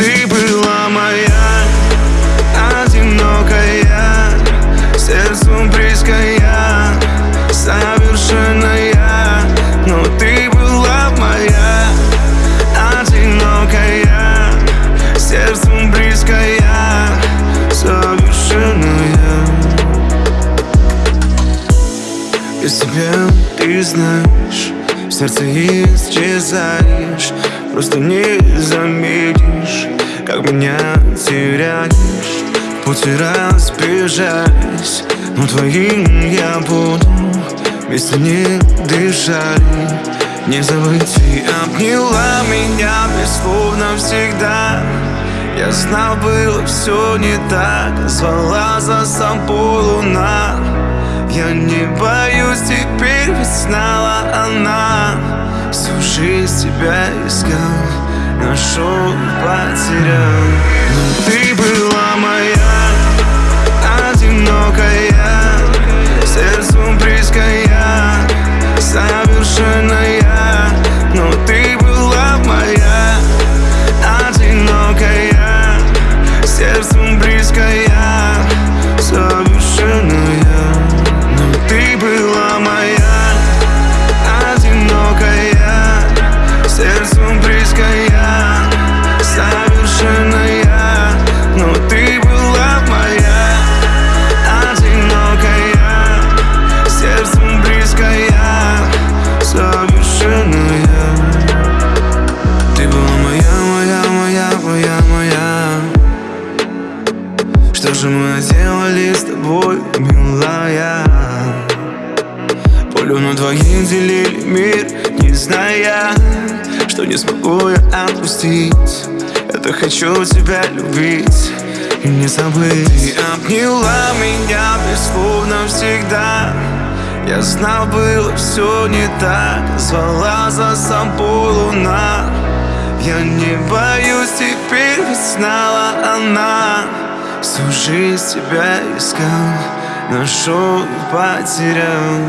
Ты была моя, одинокая. Сердцем близкая, совершенная. Но ты была моя, одинокая. Сердцем близкая, совершенная. Без тебя ты знаешь в сердце исчезаешь Просто не заметишь Как меня теряешь. Пути разбежать Но твоим я буду Вместе не дышали. Не забыть Ты обняла меня без слов навсегда я знал, было все не так Звала за собой луна. Я не боюсь, теперь жизнь тебя искал Нашел, потерял. Но ты была моя что же мы сделали с тобой, милая? Полю на двоих делили мир, не зная Что не смогу я отпустить. Это хочу тебя любить и не забыть. Ты обняла меня бессловно всегда. Я знал, было все не так. Звала за собой луна. Я не боюсь, теперь ведь знала она Всю жизнь тебя искал Нашел и потерял